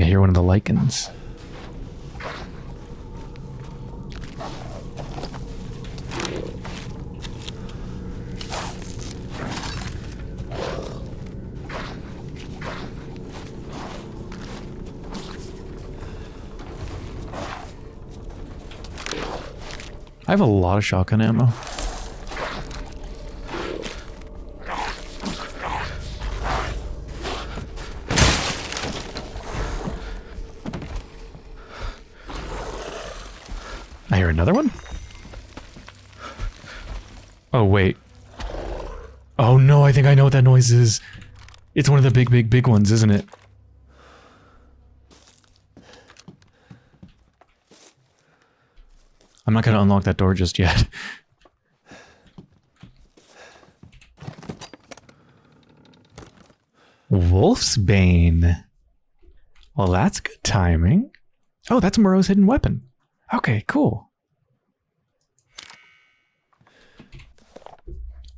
I hear one of the lichens. I have a lot of shotgun ammo. Think I know what that noise is. It's one of the big, big, big ones, isn't it? I'm not going to unlock that door just yet. Wolfsbane. Well, that's good timing. Oh, that's Moreau's hidden weapon. Okay, cool.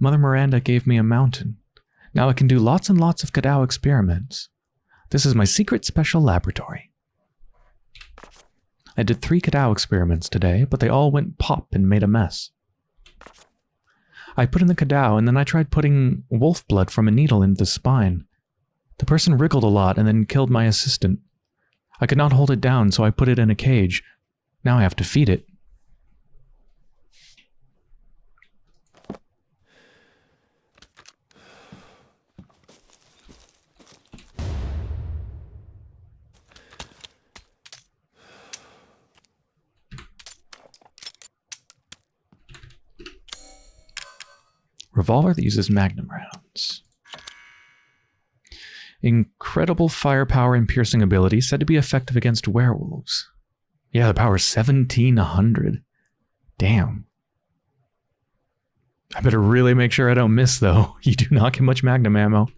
Mother Miranda gave me a mountain. Now I can do lots and lots of Cadou experiments. This is my secret special laboratory. I did three Cadou experiments today, but they all went pop and made a mess. I put in the Cadou, and then I tried putting wolf blood from a needle into the spine. The person wriggled a lot and then killed my assistant. I could not hold it down, so I put it in a cage. Now I have to feed it. Revolver that uses magnum rounds. Incredible firepower and piercing ability said to be effective against werewolves. Yeah, the power is 1700. Damn. I better really make sure I don't miss, though. You do not get much magnum ammo.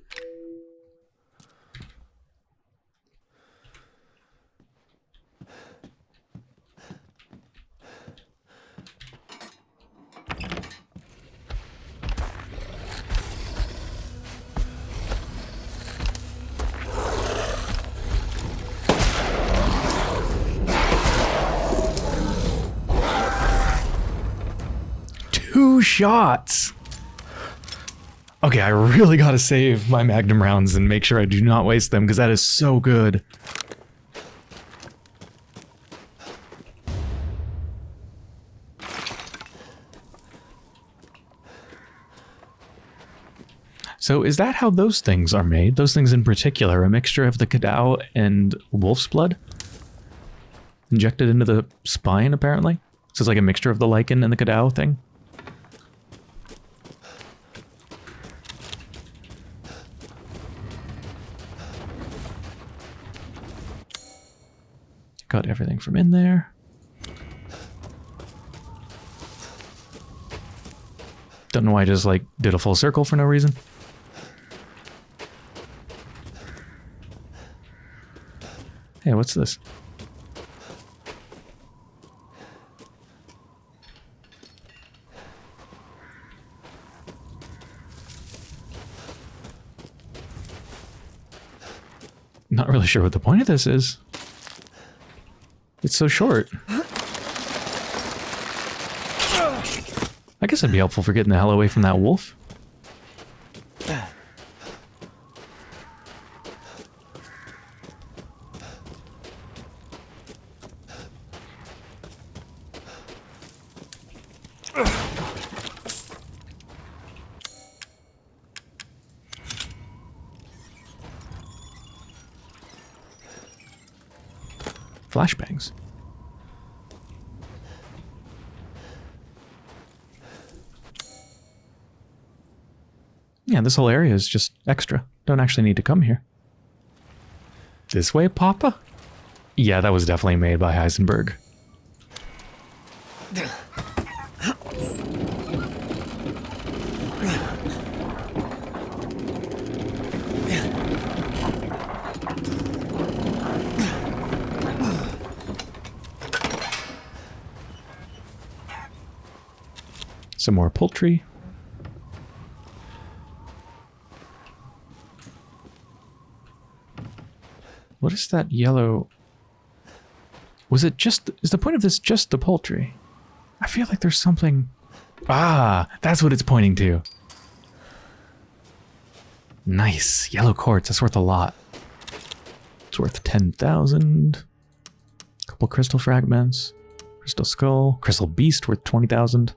Shots! Okay, I really gotta save my magnum rounds and make sure I do not waste them, because that is so good. So is that how those things are made? Those things in particular, a mixture of the Cadou and wolf's blood? Injected into the spine, apparently? So it's like a mixture of the lichen and the Cadou thing? Got everything from in there. Don't know why I just like did a full circle for no reason. Hey, what's this? Not really sure what the point of this is. It's so short. I guess it'd be helpful for getting the hell away from that wolf. Flashbangs. Yeah, this whole area is just extra. Don't actually need to come here. This way, Papa? Yeah, that was definitely made by Heisenberg. Some more poultry. What is that yellow? Was it just, is the point of this just the poultry? I feel like there's something, ah, that's what it's pointing to. Nice, yellow quartz, that's worth a lot. It's worth 10,000. Couple crystal fragments. Crystal skull. Crystal beast worth 20,000.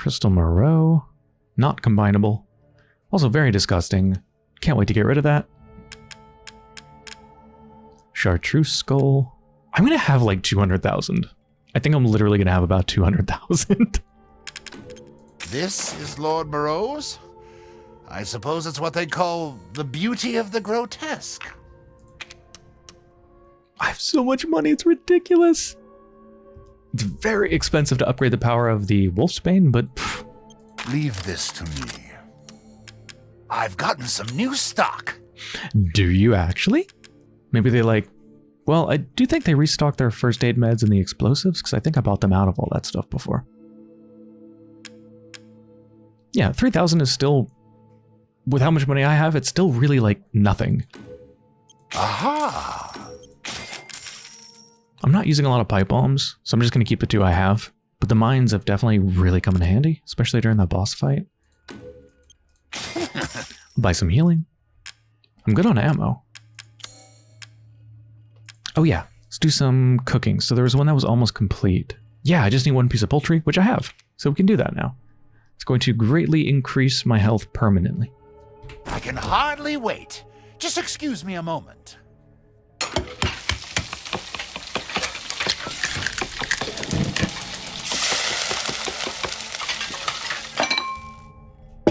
Crystal moreau. Not combinable. Also very disgusting. Can't wait to get rid of that. Chartreuse skull. I'm going to have like 200,000. I think I'm literally going to have about 200,000. This is Lord Moreau's? I suppose it's what they call the beauty of the grotesque. I have so much money, it's ridiculous. It's very expensive to upgrade the power of the Wolfsbane, but pff, Leave this to me. I've gotten some new stock. do you actually? Maybe they like... Well, I do think they restocked their first aid meds and the explosives, because I think I bought them out of all that stuff before. Yeah, 3,000 is still... With how much money I have, it's still really like nothing. Aha! I'm not using a lot of pipe bombs, so I'm just going to keep the two I have. But the mines have definitely really come in handy, especially during that boss fight. Buy some healing. I'm good on ammo. Oh yeah, let's do some cooking. So there was one that was almost complete. Yeah, I just need one piece of poultry, which I have. So we can do that now. It's going to greatly increase my health permanently. I can hardly wait. Just excuse me a moment.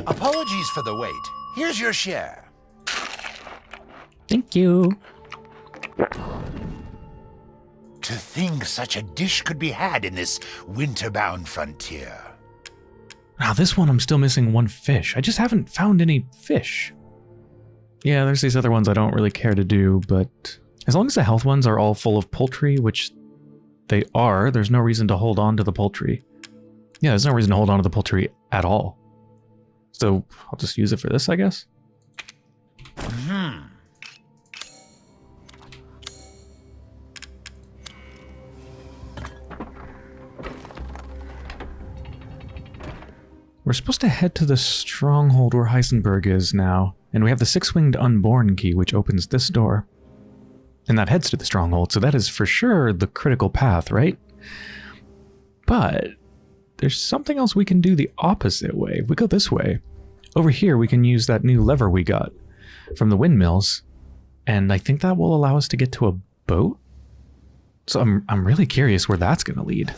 Apologies for the wait. Here's your share. Thank you. To think such a dish could be had in this winter-bound frontier. Now this one I'm still missing one fish. I just haven't found any fish. Yeah, there's these other ones I don't really care to do, but as long as the health ones are all full of poultry, which they are, there's no reason to hold on to the poultry. Yeah, there's no reason to hold on to the poultry at all. So I'll just use it for this, I guess. Hmm. We're supposed to head to the stronghold where Heisenberg is now, and we have the six-winged unborn key, which opens this door. And that heads to the stronghold, so that is for sure the critical path, right? But there's something else we can do the opposite way. If we go this way, over here we can use that new lever we got from the windmills, and I think that will allow us to get to a boat. So I'm, I'm really curious where that's going to lead.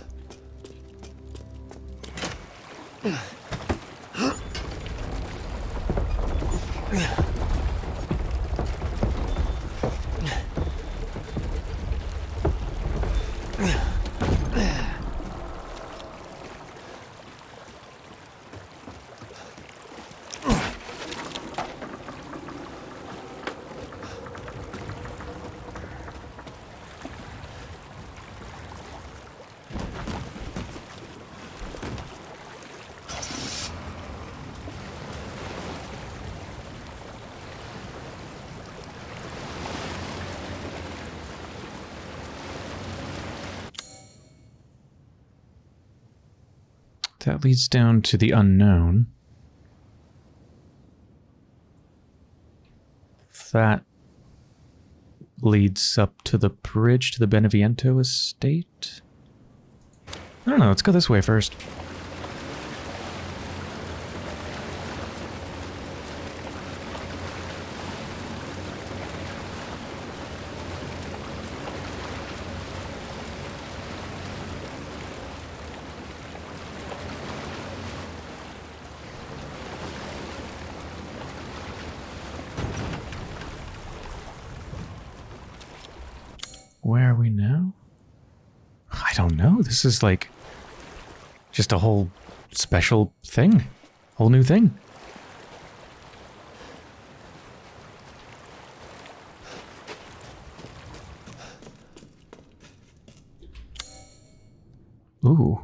That leads down to the unknown. That leads up to the bridge to the Beneviento estate. I don't know, let's go this way first. Where are we now? I don't know. This is like just a whole special thing. Whole new thing. Ooh.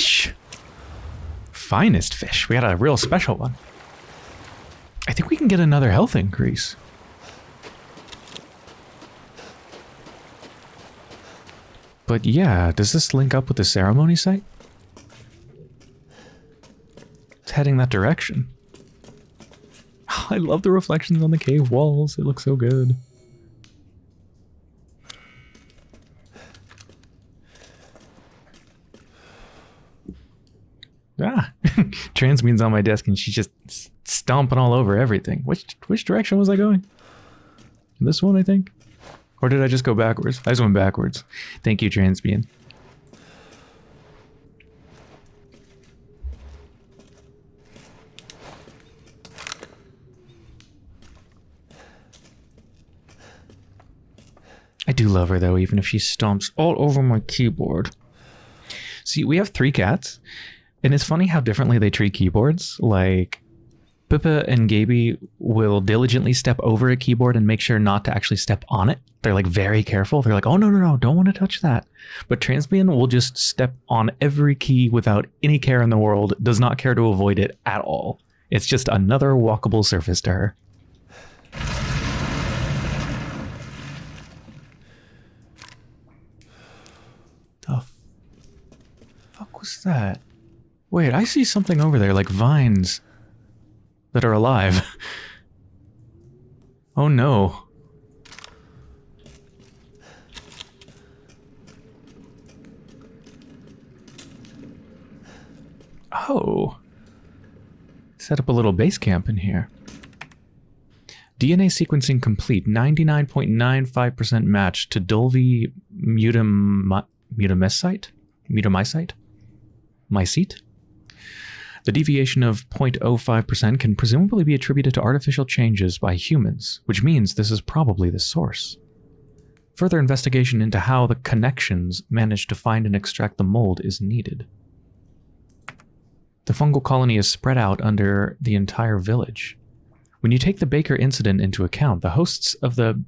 fish! Finest fish. We got a real special one. I think we can get another health increase. But yeah, does this link up with the ceremony site? It's heading that direction. I love the reflections on the cave walls. It looks so good. Ah, Transmune's on my desk and she's just stomping all over everything. Which which direction was I going? This one, I think. Or did I just go backwards? I just went backwards. Thank you, Transmune. I do love her though, even if she stomps all over my keyboard. See, we have three cats, and it's funny how differently they treat keyboards. Like, Pippa and Gaby will diligently step over a keyboard and make sure not to actually step on it. They're like very careful. They're like, oh, no, no, no, don't want to touch that. But Transmune will just step on every key without any care in the world, does not care to avoid it at all. It's just another walkable surface to her. The fuck was that? Wait, I see something over there, like vines that are alive. oh no. Oh. Set up a little base camp in here. DNA sequencing complete. 99.95% match to Dulvi mutam mutamysite? Mutamysite? Mycete? The deviation of 0.05% can presumably be attributed to artificial changes by humans, which means this is probably the source. Further investigation into how the connections managed to find and extract the mold is needed. The fungal colony is spread out under the entire village. When you take the Baker incident into account, the hosts of the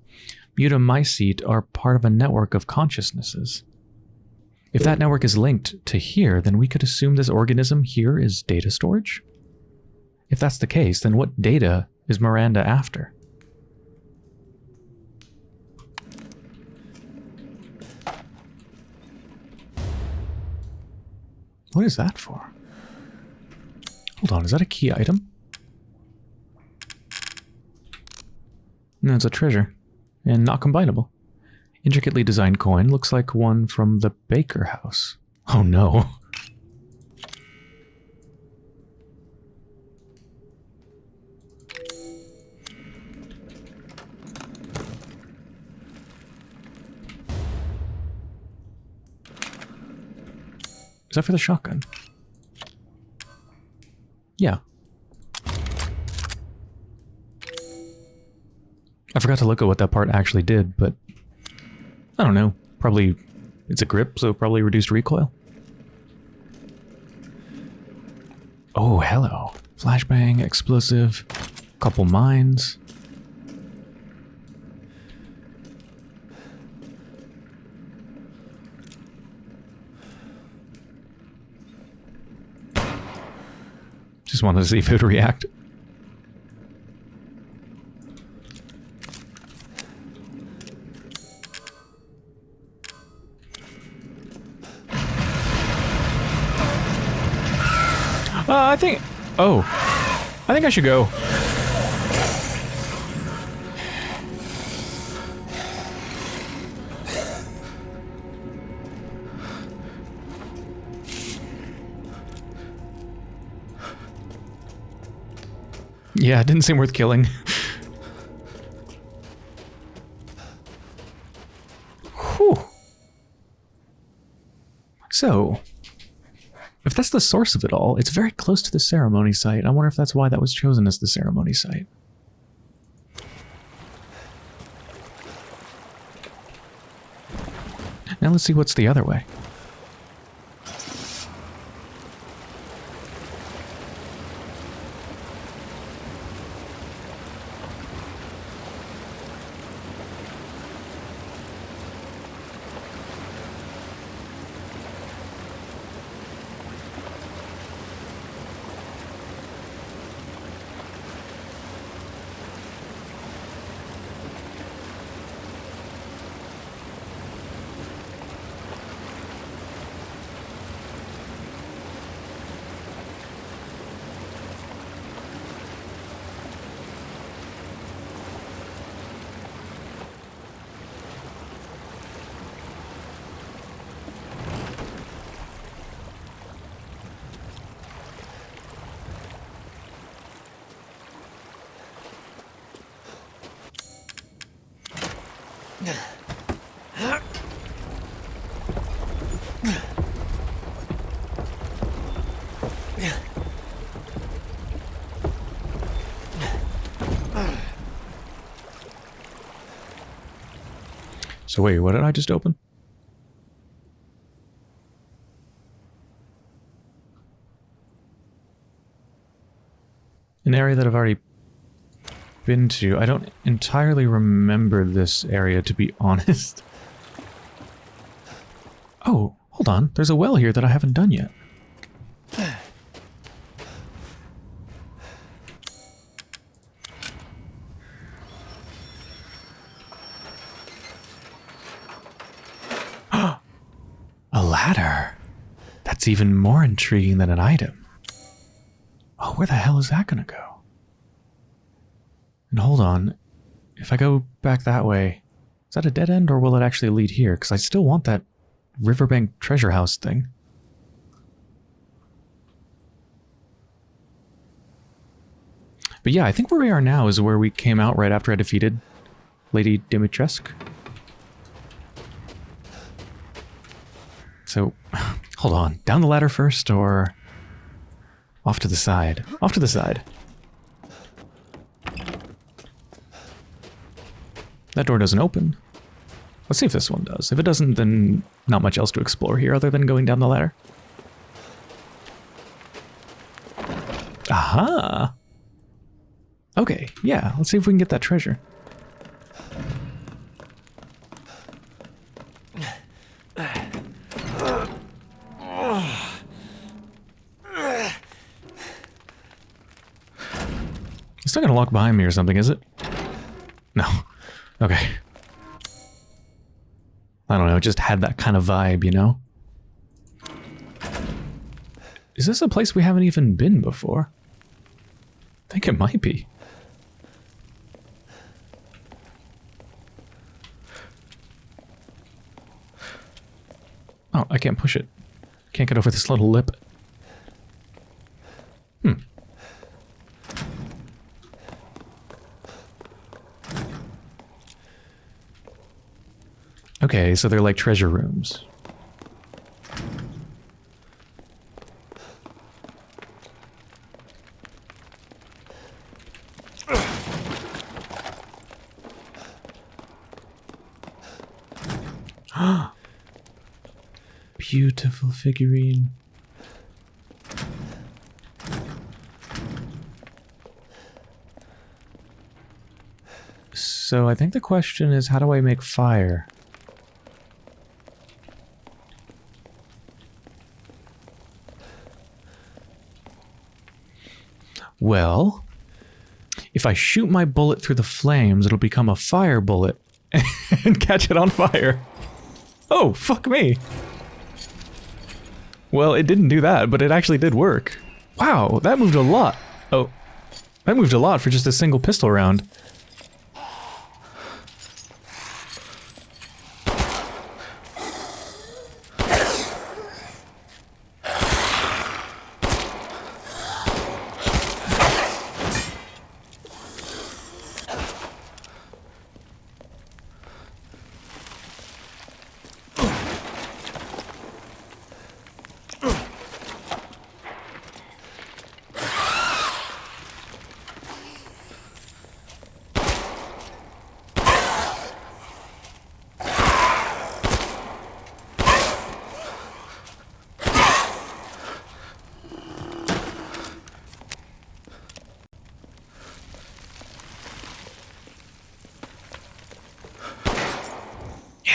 mutamycete are part of a network of consciousnesses. If that network is linked to here, then we could assume this organism here is data storage? If that's the case, then what data is Miranda after? What is that for? Hold on, is that a key item? No, it's a treasure. And not combinable. Intricately designed coin looks like one from the Baker house. Oh no. Is that for the shotgun? Yeah. I forgot to look at what that part actually did, but I don't know. Probably it's a grip, so probably reduced recoil. Oh, hello. Flashbang, explosive, couple mines. Just wanted to see if it would react. Uh, I think... Oh. I think I should go. Yeah, it didn't seem worth killing. Whew. So, that's the source of it all, it's very close to the ceremony site. I wonder if that's why that was chosen as the ceremony site. Now let's see what's the other way. So wait, what did I just open? An area that I've already been to. I don't entirely remember this area, to be honest. Oh, hold on. There's a well here that I haven't done yet. a ladder. That's even more intriguing than an item. Oh, where the hell is that going to go? And hold on. If I go back that way, is that a dead end or will it actually lead here? Because I still want that riverbank treasure house thing. But yeah, I think where we are now is where we came out right after I defeated Lady Dimitrescu. So, hold on. Down the ladder first or off to the side? Off to the side. That door doesn't open. Let's see if this one does. If it doesn't, then not much else to explore here other than going down the ladder. Aha! Okay, yeah, let's see if we can get that treasure. It's not gonna lock behind me or something, is it? No. Okay. I don't know, it just had that kind of vibe, you know? Is this a place we haven't even been before? I think it might be. Oh, I can't push it. Can't get over this little lip. Okay, so they're like treasure rooms. Beautiful figurine. So I think the question is, how do I make fire? Well, if I shoot my bullet through the flames, it'll become a fire bullet and catch it on fire. Oh, fuck me. Well, it didn't do that, but it actually did work. Wow, that moved a lot. Oh, that moved a lot for just a single pistol round.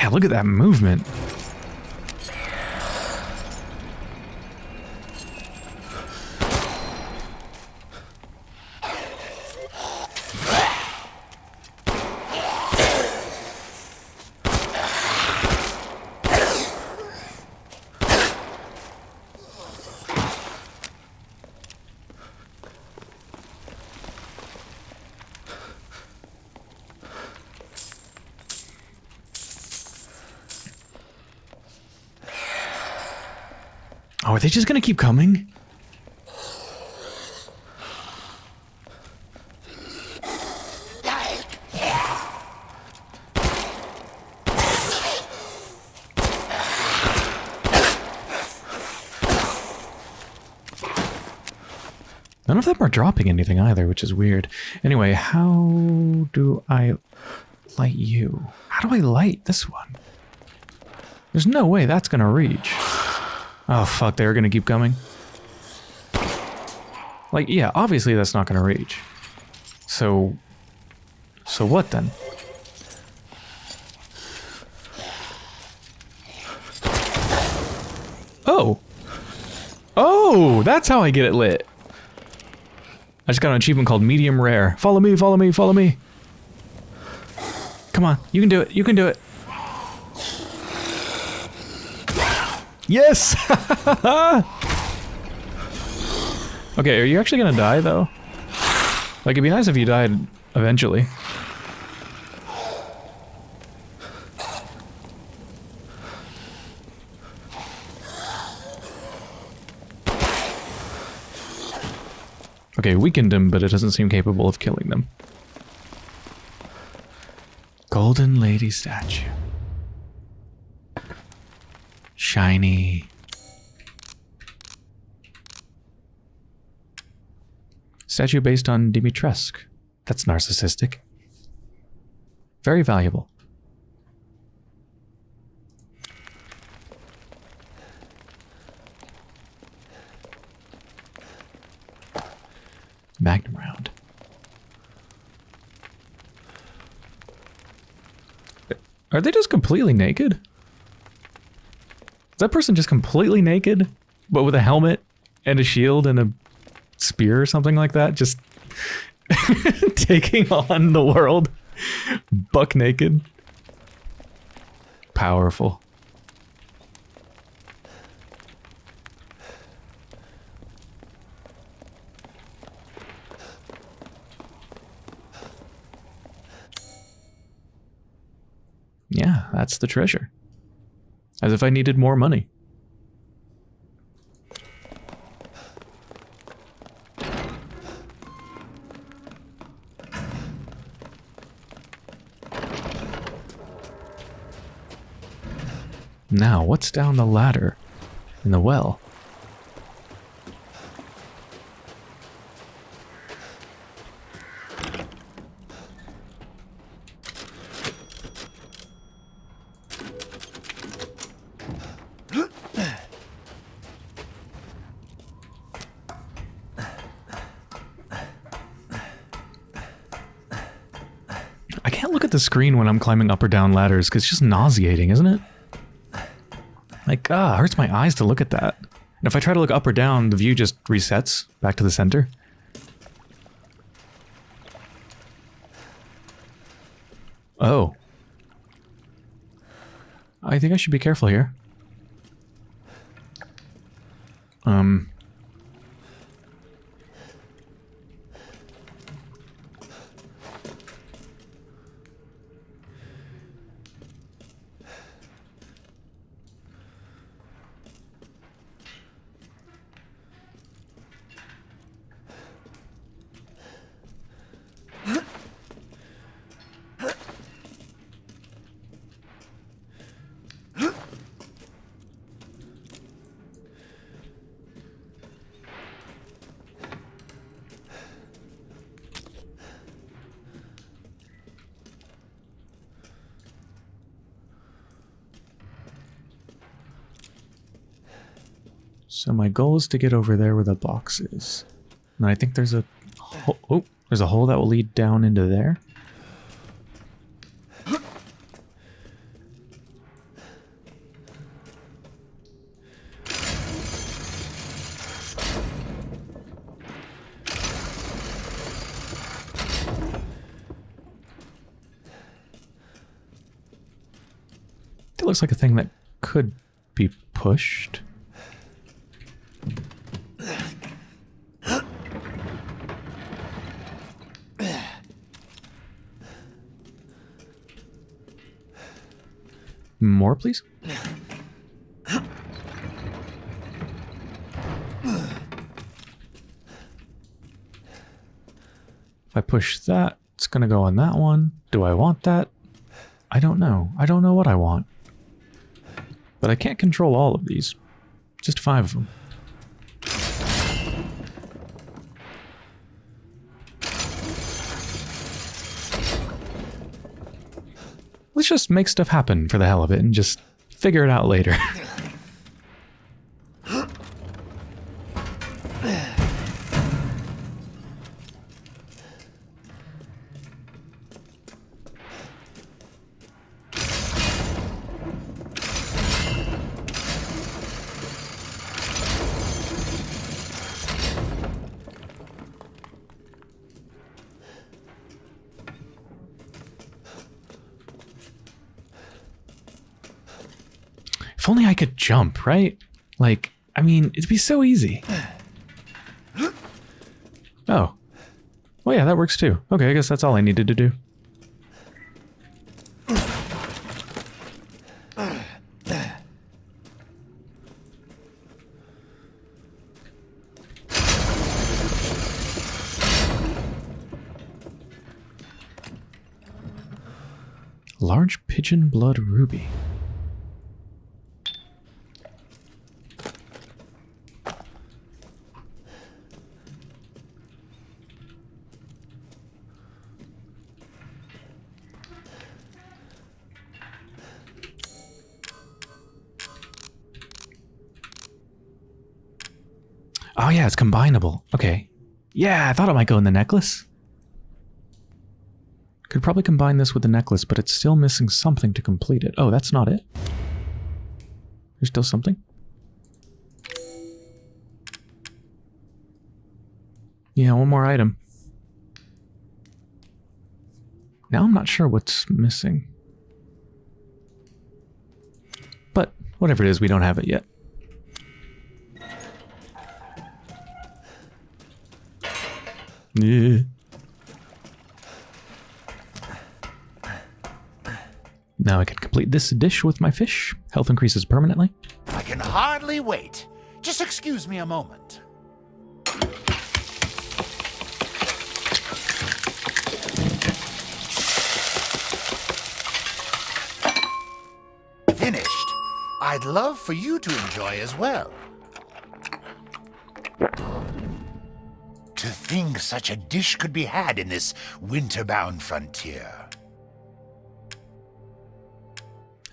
Look at that movement. are they just gonna keep coming? None of them are dropping anything either, which is weird. Anyway, how do I light you? How do I light this one? There's no way that's going to reach. Oh fuck, they're gonna keep coming. Like, yeah, obviously that's not gonna reach. So... So what then? Oh! Oh, that's how I get it lit. I just got an achievement called medium rare. Follow me, follow me, follow me. Come on, you can do it, you can do it. Yes! okay, are you actually gonna die though? Like, it'd be nice if you died eventually. Okay, weakened him, but it doesn't seem capable of killing them. Golden Lady statue. Shiny. Statue based on Dimitrescu. That's narcissistic. Very valuable. Magnum round. Are they just completely naked? Is that person just completely naked, but with a helmet and a shield and a spear or something like that? Just taking on the world buck naked? Powerful. Yeah, that's the treasure. As if I needed more money. Now, what's down the ladder in the well? I can't look at the screen when I'm climbing up or down ladders because it's just nauseating, isn't it? Like, ah, it hurts my eyes to look at that. And if I try to look up or down, the view just resets back to the center. Oh. I think I should be careful here. Um... So my goal is to get over there where the box is. And I think there's a oh, there's a hole that will lead down into there. It looks like a thing that could be pushed. More, please? If I push that, it's going to go on that one. Do I want that? I don't know. I don't know what I want. But I can't control all of these. Just five of them. Let's just make stuff happen for the hell of it and just figure it out later. jump, right? Like, I mean, it'd be so easy. Oh. Well, yeah, that works too. Okay, I guess that's all I needed to do. Large pigeon blood ruby. Oh yeah, it's combinable. Okay. Yeah, I thought it might go in the necklace. Could probably combine this with the necklace, but it's still missing something to complete it. Oh, that's not it. There's still something. Yeah, one more item. Now I'm not sure what's missing. But whatever it is, we don't have it yet. Now I can complete this dish with my fish. Health increases permanently. I can hardly wait. Just excuse me a moment. Finished. I'd love for you to enjoy as well. Think such a dish could be had in this winter-bound frontier.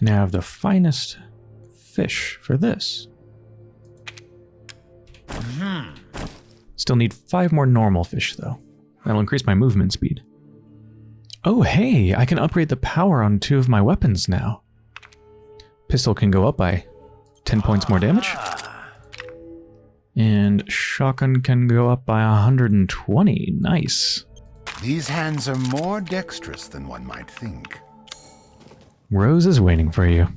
Now I have the finest fish for this. Hmm. Still need five more normal fish, though. That'll increase my movement speed. Oh, hey, I can upgrade the power on two of my weapons now. Pistol can go up by 10 points more damage. Ah. And shotgun can go up by 120. Nice. These hands are more dexterous than one might think. Rose is waiting for you.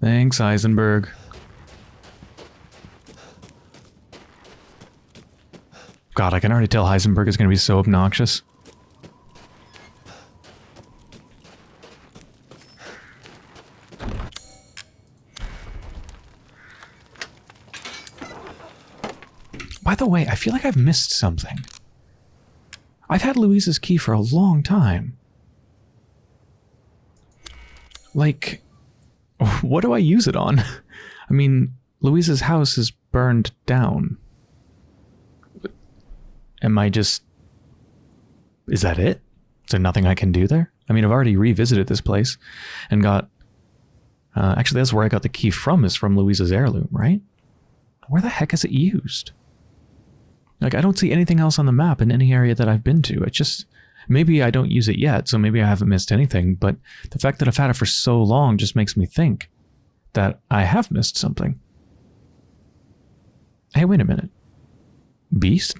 Thanks, Heisenberg. God, I can already tell Heisenberg is going to be so obnoxious. By the way, I feel like I've missed something. I've had Louise's key for a long time. Like, what do I use it on? I mean, Louise's house is burned down. Am I just... Is that it? Is there nothing I can do there? I mean, I've already revisited this place and got... Uh, actually, that's where I got the key from, is from Louise's heirloom, right? Where the heck is it used? Like, I don't see anything else on the map in any area that I've been to. It just... Maybe I don't use it yet, so maybe I haven't missed anything, but the fact that I've had it for so long just makes me think that I have missed something. Hey, wait a minute. Beast?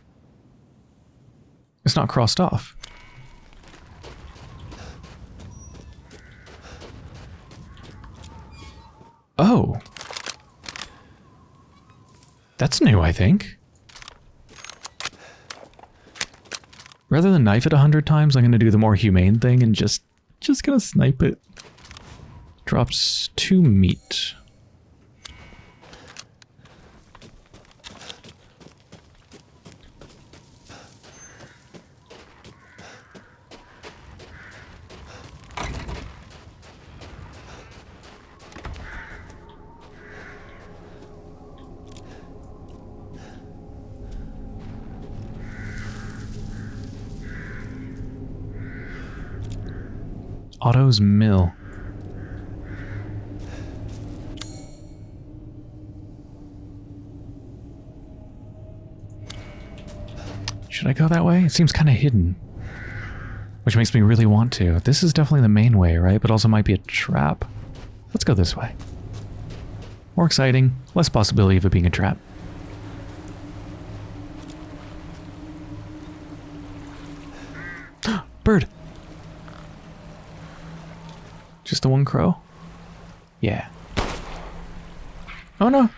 It's not crossed off. Oh. That's new, I think. Rather than knife it a hundred times, I'm going to do the more humane thing and just, just going to snipe it. Drops two meat. Otto's Mill. Should I go that way? It seems kind of hidden. Which makes me really want to. This is definitely the main way, right? But also might be a trap. Let's go this way. More exciting, less possibility of it being a trap. Bird! The one crow? Yeah. Oh no!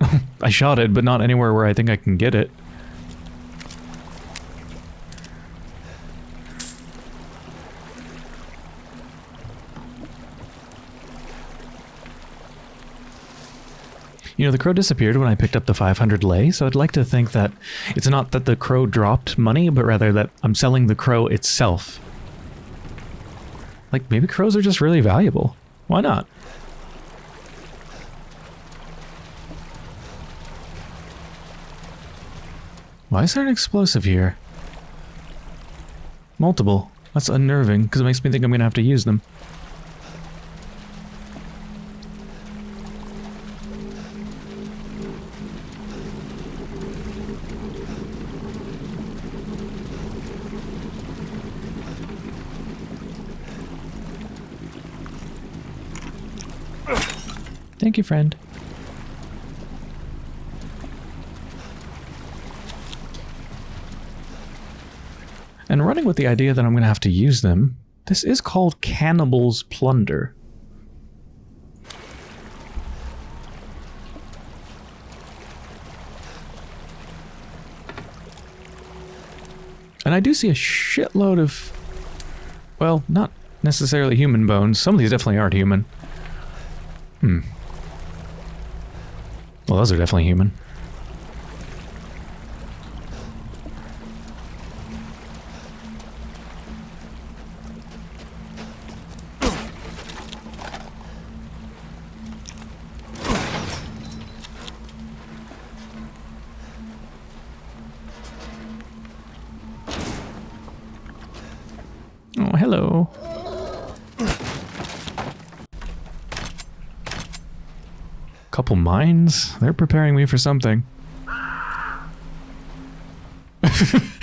I shot it, but not anywhere where I think I can get it. You know, the crow disappeared when I picked up the 500 lei, so I'd like to think that it's not that the crow dropped money, but rather that I'm selling the crow itself. Like, maybe crows are just really valuable. Why not? Why is there an explosive here? Multiple. That's unnerving, because it makes me think I'm going to have to use them. Thank you, friend. And running with the idea that I'm going to have to use them, this is called Cannibal's Plunder. And I do see a shitload of, well, not necessarily human bones. Some of these definitely aren't human. Hmm. Well, those are definitely human. Mines? They're preparing me for something.